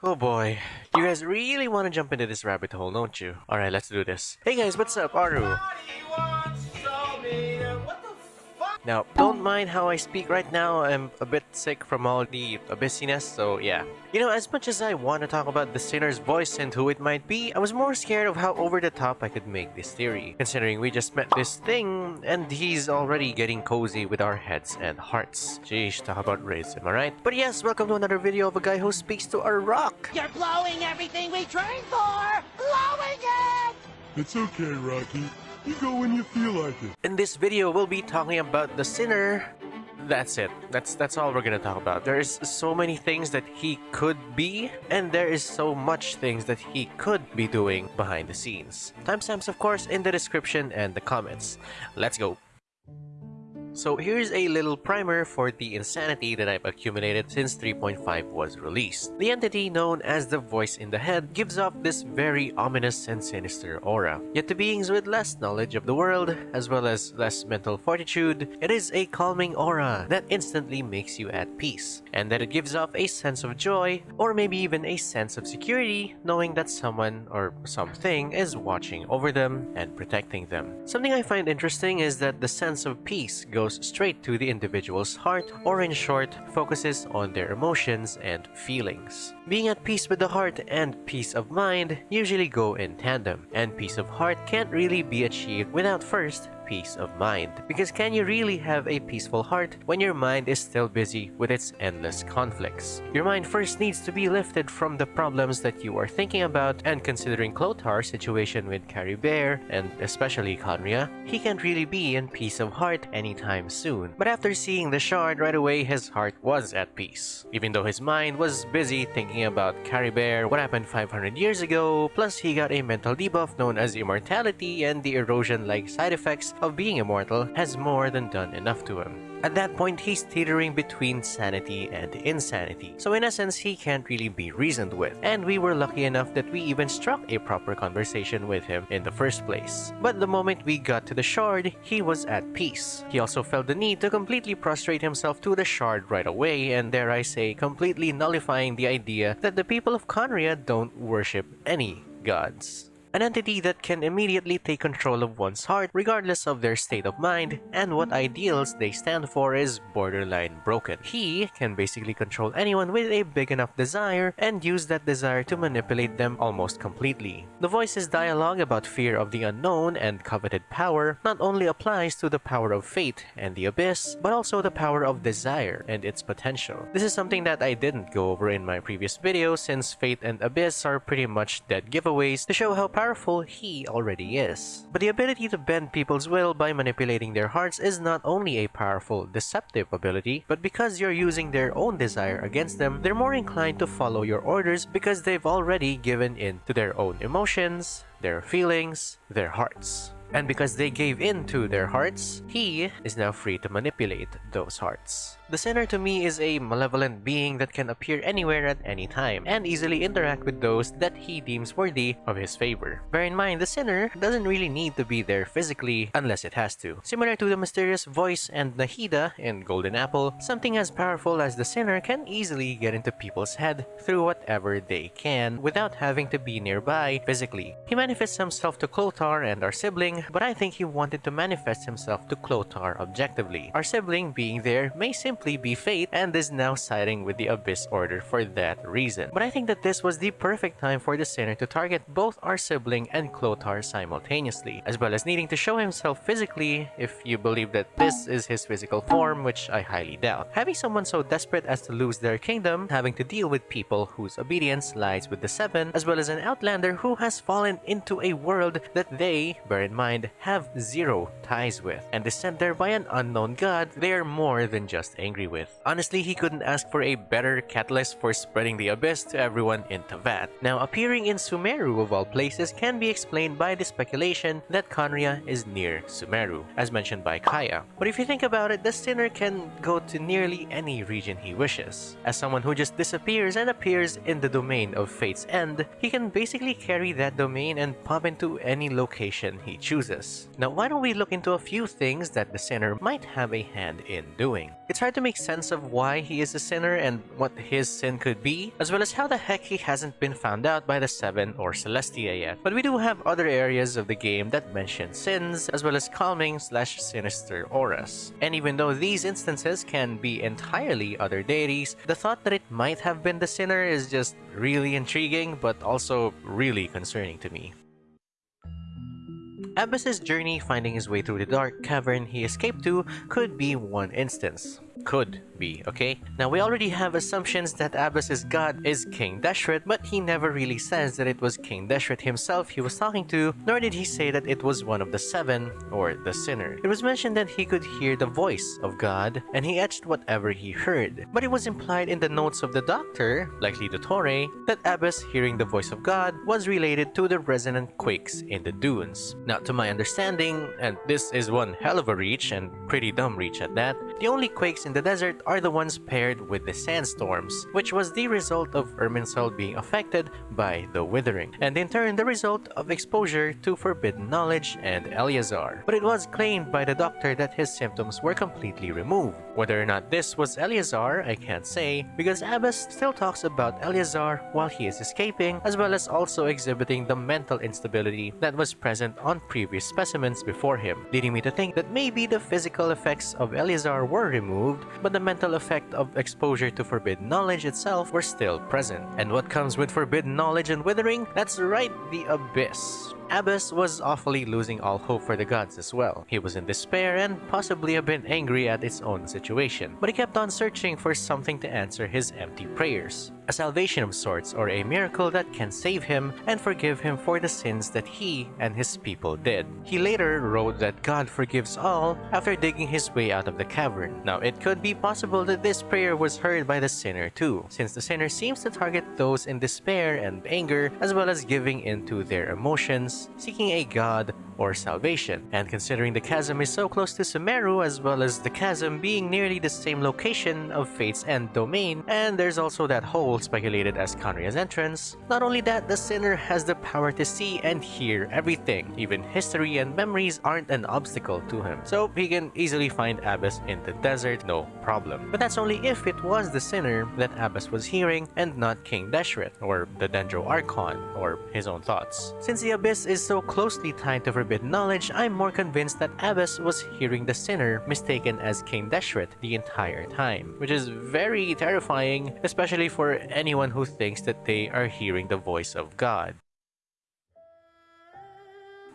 Oh boy, you guys really want to jump into this rabbit hole, don't you? Alright, let's do this. Hey guys, what's up? Aru. Now, don't mind how I speak right now, I'm a bit sick from all the busyness, so yeah. You know, as much as I want to talk about the sinner's voice and who it might be, I was more scared of how over the top I could make this theory, considering we just met this thing, and he's already getting cozy with our heads and hearts. Sheesh, talk about race, am I right? But yes, welcome to another video of a guy who speaks to a rock! You're blowing everything we trained for! Blowing it! It's okay, Rocky. You go when you feel like it. In this video, we'll be talking about the sinner. That's it. That's that's all we're gonna talk about. There's so many things that he could be, and there is so much things that he could be doing behind the scenes. Timestamps, of course, in the description and the comments. Let's go. So here's a little primer for the insanity that I've accumulated since 3.5 was released. The entity known as the voice in the head gives off this very ominous and sinister aura. Yet to beings with less knowledge of the world, as well as less mental fortitude, it is a calming aura that instantly makes you at peace, and that it gives off a sense of joy, or maybe even a sense of security, knowing that someone or something is watching over them and protecting them. Something I find interesting is that the sense of peace goes straight to the individual's heart, or in short, focuses on their emotions and feelings. Being at peace with the heart and peace of mind usually go in tandem, and peace of heart can't really be achieved without first peace of mind. Because can you really have a peaceful heart when your mind is still busy with its endless conflicts? Your mind first needs to be lifted from the problems that you are thinking about and considering Chlothar's situation with Caribert and especially Khaenri'ah, he can't really be in peace of heart anytime soon. But after seeing the shard right away, his heart was at peace. Even though his mind was busy thinking about Caribert, what happened 500 years ago, plus he got a mental debuff known as immortality and the erosion-like side effects of being immortal has more than done enough to him. At that point, he's teetering between sanity and insanity, so in essence, he can't really be reasoned with, and we were lucky enough that we even struck a proper conversation with him in the first place. But the moment we got to the shard, he was at peace. He also felt the need to completely prostrate himself to the shard right away, and dare I say, completely nullifying the idea that the people of Khaenri'ah don't worship any gods. An entity that can immediately take control of one's heart regardless of their state of mind and what ideals they stand for is borderline broken. He can basically control anyone with a big enough desire and use that desire to manipulate them almost completely. The voice's dialogue about fear of the unknown and coveted power not only applies to the power of fate and the abyss, but also the power of desire and its potential. This is something that I didn't go over in my previous video since fate and abyss are pretty much dead giveaways to show how powerful he already is. But the ability to bend people's will by manipulating their hearts is not only a powerful, deceptive ability, but because you're using their own desire against them, they're more inclined to follow your orders because they've already given in to their own emotions, their feelings, their hearts. And because they gave in to their hearts, he is now free to manipulate those hearts. The sinner to me is a malevolent being that can appear anywhere at any time and easily interact with those that he deems worthy of his favor. Bear in mind, the sinner doesn't really need to be there physically unless it has to. Similar to the mysterious voice and Nahida in Golden Apple, something as powerful as the sinner can easily get into people's head through whatever they can without having to be nearby physically. He manifests himself to Chlothar and our sibling, but I think he wanted to manifest himself to Chlothar objectively. Our sibling being there may simply simply be fate and is now siding with the Abyss Order for that reason. But I think that this was the perfect time for the sinner to target both our sibling and Chlothar simultaneously, as well as needing to show himself physically if you believe that this is his physical form, which I highly doubt. Having someone so desperate as to lose their kingdom, having to deal with people whose obedience lies with the Seven, as well as an outlander who has fallen into a world that they, bear in mind, have zero ties with, and is sent there by an unknown god, they are more than just a angry with. Honestly, he couldn't ask for a better catalyst for spreading the abyss to everyone in Teyvat. Now, appearing in Sumeru of all places can be explained by the speculation that Khaenri'ah is near Sumeru, as mentioned by Kaeya. But if you think about it, the sinner can go to nearly any region he wishes. As someone who just disappears and appears in the domain of Fate's End, he can basically carry that domain and pop into any location he chooses. Now, why don't we look into a few things that the sinner might have a hand in doing? It's hard to make sense of why he is a sinner and what his sin could be, as well as how the heck he hasn't been found out by the Seven or Celestia yet. But we do have other areas of the game that mention sins, as well as calming slash sinister auras. And even though these instances can be entirely other deities, the thought that it might have been the sinner is just really intriguing, but also really concerning to me. Abbas's journey finding his way through the dark cavern he escaped to could be one instance could be, okay? Now, we already have assumptions that Abbas's god is King Deshret, but he never really says that it was King Deshret himself he was talking to, nor did he say that it was one of the seven, or the sinner. It was mentioned that he could hear the voice of God, and he etched whatever he heard. But it was implied in the notes of the doctor, likely Dottore, that Abbas hearing the voice of God was related to the resonant quakes in the dunes. Now, to my understanding, and this is one hell of a reach, and pretty dumb reach at that, the only quakes in the desert are the ones paired with the sandstorms, which was the result of Irminsul being affected by the withering, and in turn the result of exposure to forbidden knowledge and Eleazar. But it was claimed by the doctor that his symptoms were completely removed. Whether or not this was Eleazar, I can't say, because Abbas still talks about Eleazar while he is escaping, as well as also exhibiting the mental instability that was present on previous specimens before him, leading me to think that maybe the physical effects of Eleazar were removed but the mental effect of exposure to forbidden knowledge itself were still present. And what comes with forbidden knowledge and withering? That's right, the Abyss. Abbas was awfully losing all hope for the gods as well. He was in despair and possibly a bit angry at his own situation, but he kept on searching for something to answer his empty prayers. A salvation of sorts or a miracle that can save him and forgive him for the sins that he and his people did. He later wrote that God forgives all after digging his way out of the cavern. Now it could be possible that this prayer was heard by the sinner too, since the sinner seems to target those in despair and anger as well as giving in to their emotions seeking a god or salvation. And considering the chasm is so close to Sumeru as well as the chasm being nearly the same location of Fate's end domain, and there's also that hole speculated as Khaenri'ah's entrance, not only that, the sinner has the power to see and hear everything. Even history and memories aren't an obstacle to him. So he can easily find Abbas in the desert, no problem. But that's only if it was the sinner that Abbas was hearing and not King Deshret, or the Dendro Archon, or his own thoughts. Since the Abyss is so closely tied to forbidden knowledge, I'm more convinced that Abbas was hearing the sinner mistaken as King Deshret the entire time, which is very terrifying, especially for anyone who thinks that they are hearing the voice of God.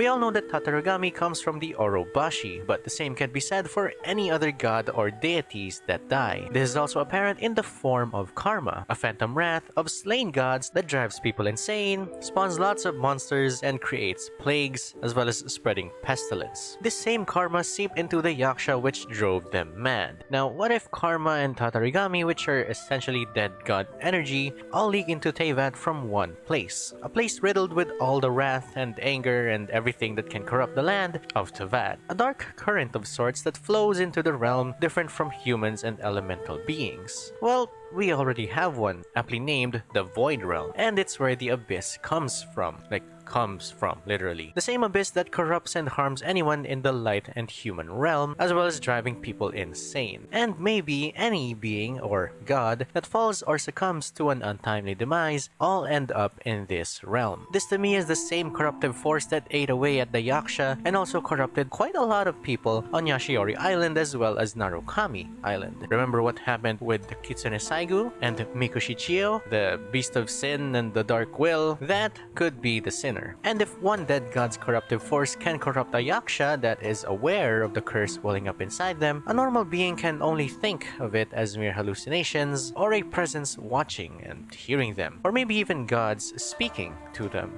We all know that Tatarigami comes from the Orobashi, but the same can be said for any other god or deities that die. This is also apparent in the form of karma, a phantom wrath of slain gods that drives people insane, spawns lots of monsters, and creates plagues, as well as spreading pestilence. This same karma seeped into the Yaksha which drove them mad. Now, what if karma and Tatarigami, which are essentially dead god energy, all leak into Teyvat from one place? A place riddled with all the wrath and anger and everything that can corrupt the land of Teyvat. A dark current of sorts that flows into the realm different from humans and elemental beings. Well, we already have one, aptly named the Void Realm, and it's where the Abyss comes from. Like, comes from, literally. The same abyss that corrupts and harms anyone in the light and human realm, as well as driving people insane. And maybe any being or god that falls or succumbs to an untimely demise all end up in this realm. This to me is the same corruptive force that ate away at the Yaksha and also corrupted quite a lot of people on Yashiori Island as well as Narukami Island. Remember what happened with the Kitsune Saigu and Mikoshi Chiyo, the Beast of Sin and the Dark Will? That could be the sinner And if one dead god's corruptive force can corrupt a yaksha that is aware of the curse welling up inside them, a normal being can only think of it as mere hallucinations or a presence watching and hearing them, or maybe even gods speaking to them.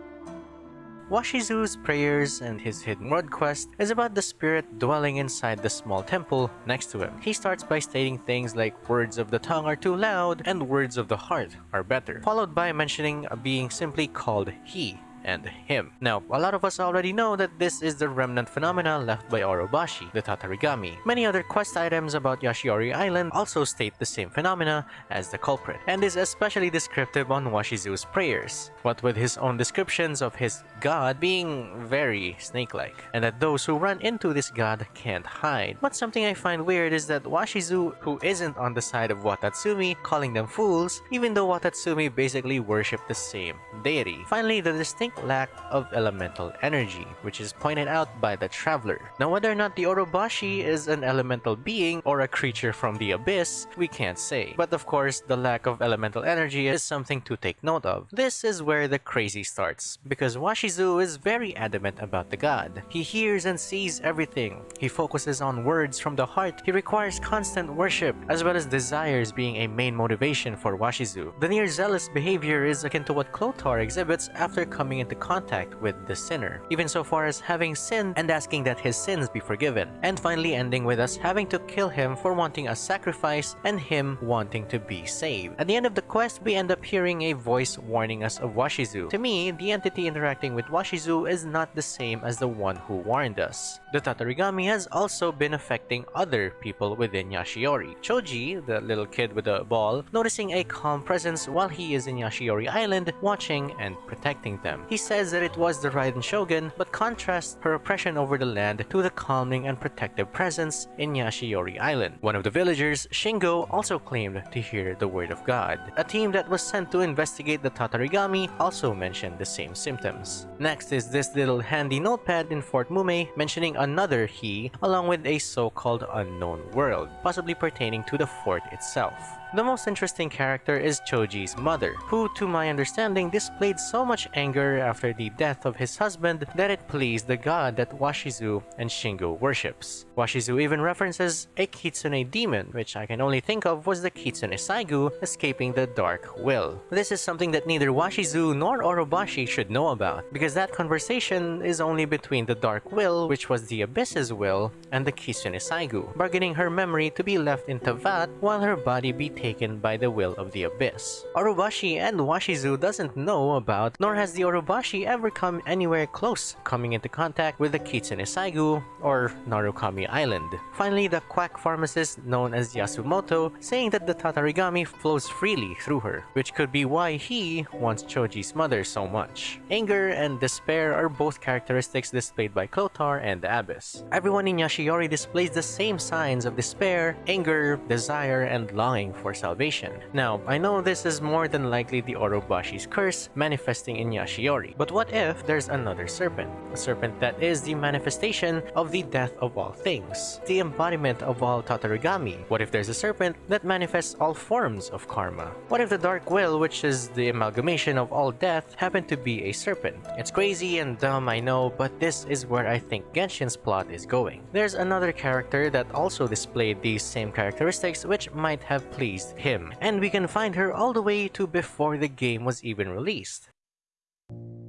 Washizu's prayers and his hidden world quest is about the spirit dwelling inside the small temple next to him. He starts by stating things like words of the tongue are too loud and words of the heart are better, followed by mentioning a being simply called he and him. Now, a lot of us already know that this is the remnant phenomena left by Orobashi, the Tatarigami. Many other quest items about Yashiori Island also state the same phenomena as the culprit, and is especially descriptive on Washizu's prayers, what with his own descriptions of his god being very snake-like, and that those who run into this god can't hide. But something I find weird is that Washizu, who isn't on the side of Watatsumi, calling them fools, even though Watatsumi basically worship the same deity. Finally, the distinct lack of elemental energy, which is pointed out by the Traveler. Now whether or not the Orobashi is an elemental being or a creature from the abyss, we can't say. But of course, the lack of elemental energy is something to take note of. This is where the crazy starts, because Washizu is very adamant about the god. He hears and sees everything. He focuses on words from the heart. He requires constant worship, as well as desires being a main motivation for Washizu. The near zealous behavior is akin to what Chlothar exhibits after coming into contact with the sinner, even so far as having sinned and asking that his sins be forgiven, and finally ending with us having to kill him for wanting a sacrifice and him wanting to be saved. At the end of the quest, we end up hearing a voice warning us of Washizu. To me, the entity interacting with Washizu is not the same as the one who warned us. The Tatarigami has also been affecting other people within Yashiori. Choji, the little kid with the ball, noticing a calm presence while he is in Yashiori Island, watching and protecting them. He says that it was the Raiden Shogun, but contrasts her oppression over the land to the calming and protective presence in Yashiori Island. One of the villagers, Shingo, also claimed to hear the word of God. A team that was sent to investigate the Tatarigami also mentioned the same symptoms. Next is this little handy notepad in Fort Mumei mentioning another he along with a so-called unknown world, possibly pertaining to the fort itself. The most interesting character is Choji's mother, who to my understanding displayed so much anger after the death of his husband that it pleased the god that Washizu and Shingo worships. Washizu even references a Kitsune demon, which I can only think of was the Kitsune Saigu escaping the Dark Will. This is something that neither Washizu nor Orobashi should know about, because that conversation is only between the Dark Will, which was the Abyss's will, and the Kitsune Saigu, bargaining her memory to be left in Teyvat while her body be taken by the will of the Abyss. Orobashi and Washizu doesn't know about, nor has the Orobashi ever come anywhere close coming into contact with the Kitsune Saigu or Narukami Island. Finally, the quack pharmacist known as Yasumoto saying that the Tatarigami flows freely through her, which could be why he wants Choji's mother so much. Anger and despair are both characteristics displayed by Chlothar and the Abyss. Everyone in Yashiori displays the same signs of despair, anger, desire, and longing for salvation. Now, I know this is more than likely the Orobashi's curse manifesting in Yashiori, but what if there's another serpent? A serpent that is the manifestation of the death of all things, the embodiment of all Tatarigami. What if there's a serpent that manifests all forms of karma? What if the Dark Will, which is the amalgamation of all death, happened to be a serpent? It's crazy and dumb, I know, but this is where I think Genshin's plot is going. There's another character that also displayed these same characteristics which might have pleased him, and we can find her all the way to before the game was even released. Thank you.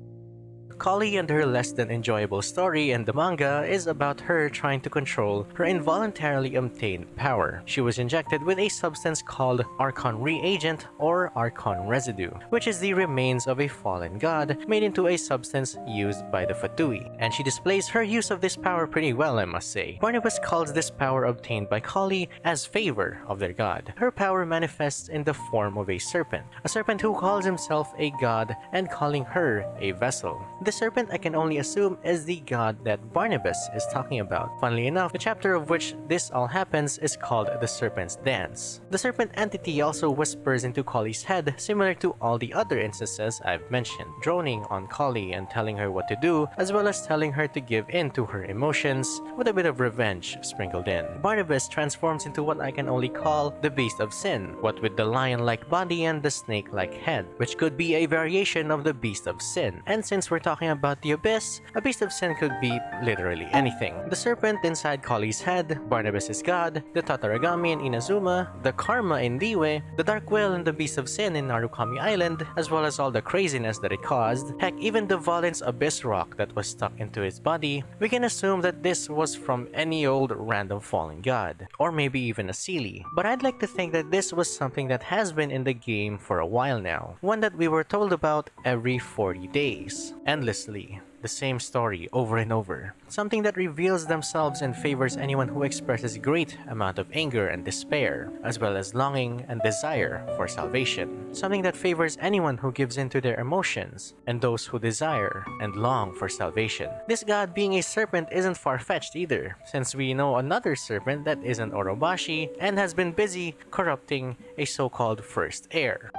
Collei and her less than enjoyable story in the manga is about her trying to control her involuntarily obtained power. She was injected with a substance called Archon Reagent or Archon Residue, which is the remains of a fallen god made into a substance used by the Fatui, and she displays her use of this power pretty well I must say. Barnabas calls this power obtained by Collei as favor of their god. Her power manifests in the form of a serpent, a serpent who calls himself a god and calling her a vessel. The serpent I can only assume is the god that Barnabas is talking about. Funnily enough, the chapter of which this all happens is called the Serpent's Dance. The serpent entity also whispers into Collei's head similar to all the other instances I've mentioned, droning on Collei and telling her what to do, as well as telling her to give in to her emotions, with a bit of revenge sprinkled in. Barnabas transforms into what I can only call the Beast of Sin, what with the lion-like body and the snake-like head, which could be a variation of the Beast of Sin. And since we're talking about the Abyss, a Beast of Sin could be literally anything. The serpent inside Collei's head, Barnabas' god, the Tatarigami in Inazuma, the Karma in Liyue, the Dark Will and the Beast of Sin in Narukami Island, as well as all the craziness that it caused, heck even the Volen's Abyss rock that was stuck into his body, we can assume that this was from any old random fallen god, or maybe even a Seelie. But I'd like to think that this was something that has been in the game for a while now, one that we were told about every 40 days. And endlessly the same story over and over. Something that reveals themselves and favors anyone who expresses great amount of anger and despair, as well as longing and desire for salvation. Something that favors anyone who gives in to their emotions, and those who desire and long for salvation. This god being a serpent isn't far-fetched either, since we know another serpent that isn't Orobashi and has been busy corrupting a so-called first heir.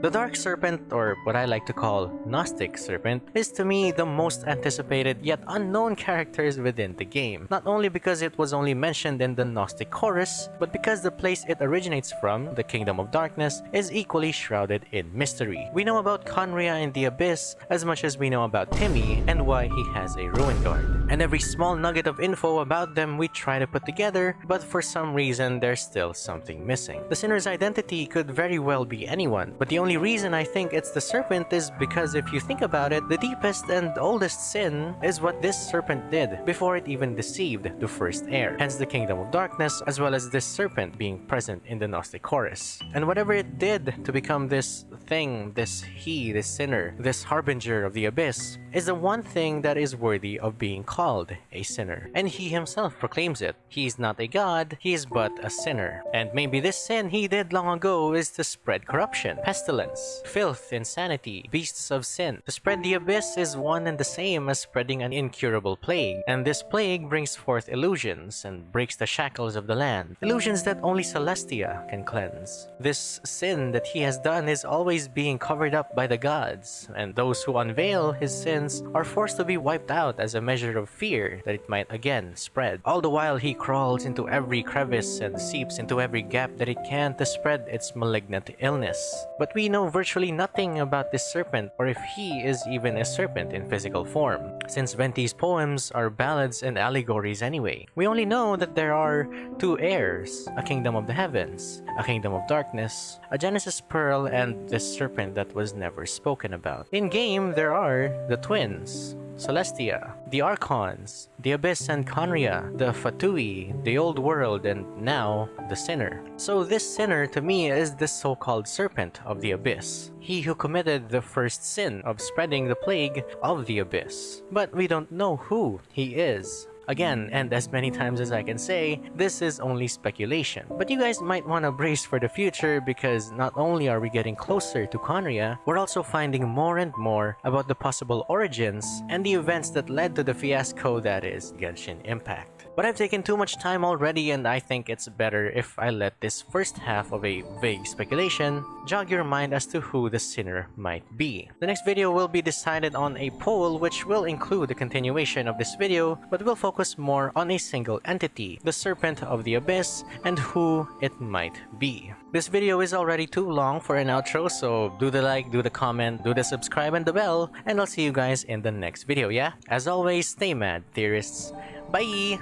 The Dark Serpent, or what I like to call Gnostic Serpent, is to me the most anticipated yet unknown characters within the game. Not only because it was only mentioned in the Gnostic Chorus, but because the place it originates from, the Kingdom of Darkness, is equally shrouded in mystery. We know about Khaenri'ah in the Abyss as much as we know about Timmy and why he has a Ruin Guard. And every small nugget of info about them we try to put together, but for some reason there's still something missing. The sinner's identity could very well be anyone, but the only only reason I think it's the serpent is because if you think about it, the deepest and oldest sin is what this serpent did before it even deceived the first heir, hence the kingdom of darkness, as well as this serpent being present in the Gnostic chorus. And whatever it did to become this thing, this he, this sinner, this harbinger of the abyss, is the one thing that is worthy of being called a sinner. And he himself proclaims it. He is not a god, he is but a sinner. And maybe this sin he did long ago is to spread corruption, pestilence, pestilence, filth, insanity, beasts of sin. To spread the abyss is one and the same as spreading an incurable plague, and this plague brings forth illusions and breaks the shackles of the land, illusions that only Celestia can cleanse. This sin that he has done is always being covered up by the gods, and those who unveil his sins are forced to be wiped out as a measure of fear that it might again spread. All the while he crawls into every crevice and seeps into every gap that it can to spread its malignant illness. But we know virtually nothing about this serpent or if he is even a serpent in physical form, since Venti's poems are ballads and allegories anyway. We only know that there are two heirs, a kingdom of the heavens, a kingdom of darkness, a Genesis pearl, and this serpent that was never spoken about. In-game, there are the twins, Celestia, the Archons, the Abyss and Khaenri'ah, the Fatui, the Old World, and now the Sinner. So this Sinner to me is the so-called Serpent of the Abyss, he who committed the first sin of spreading the plague of the Abyss. But we don't know who he is. Again, and as many times as I can say, this is only speculation. But you guys might want to brace for the future because not only are we getting closer to Khaenri'ah, we're also finding more and more about the possible origins and the events that led to the fiasco that is Genshin Impact. But I've taken too much time already and I think it's better if I let this first half of a vague speculation jog your mind as to who the sinner might be. The next video will be decided on a poll which will include the continuation of this video but will focus more on a single entity, the Serpent of the Abyss, and who it might be. This video is already too long for an outro so do the like, do the comment, do the subscribe and the bell, and I'll see you guys in the next video, yeah? As always, stay mad, theorists. Bye!